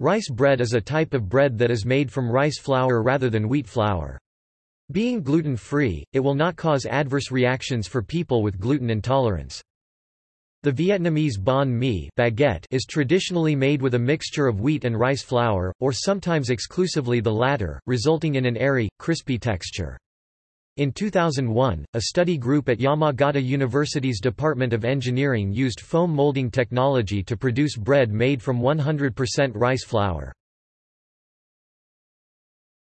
Rice bread is a type of bread that is made from rice flour rather than wheat flour. Being gluten-free, it will not cause adverse reactions for people with gluten intolerance. The Vietnamese banh mi baguette is traditionally made with a mixture of wheat and rice flour, or sometimes exclusively the latter, resulting in an airy, crispy texture. In 2001, a study group at Yamagata University's Department of Engineering used foam molding technology to produce bread made from 100% rice flour.